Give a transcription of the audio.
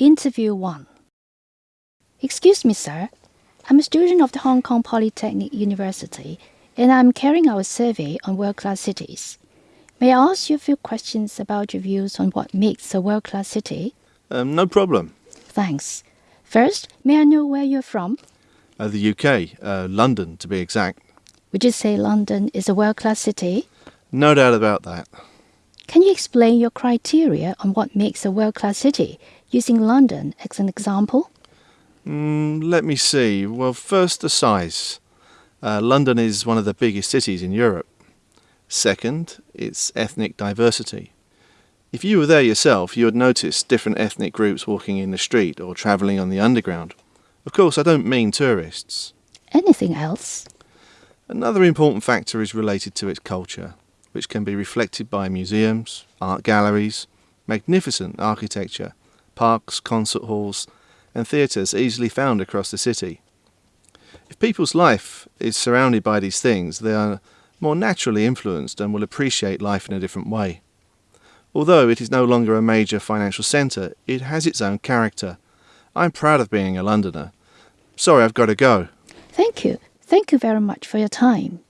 Interview 1 Excuse me, sir. I'm a student of the Hong Kong Polytechnic University and I'm carrying out a survey on world class cities. May I ask you a few questions about your views on what makes a world class city? Um, no problem. Thanks. First, may I know where you're from? Uh, the UK, uh, London to be exact. Would you say London is a world class city? No doubt about that. Can you explain your criteria on what makes a world class city, using London as an example? Mm, let me see. Well, first, the size. Uh, London is one of the biggest cities in Europe. Second, its ethnic diversity. If you were there yourself, you would notice different ethnic groups walking in the street or travelling on the underground. Of course, I don't mean tourists. Anything else? Another important factor is related to its culture, which can be reflected by museums, art galleries, magnificent architecture, parks, concert halls, and theatres easily found across the city. If people's life is surrounded by these things, they are more naturally influenced and will appreciate life in a different way. Although it is no longer a major financial centre, it has its own character. I'm proud of being a Londoner. Sorry, I've got to go. Thank you. Thank you very much for your time.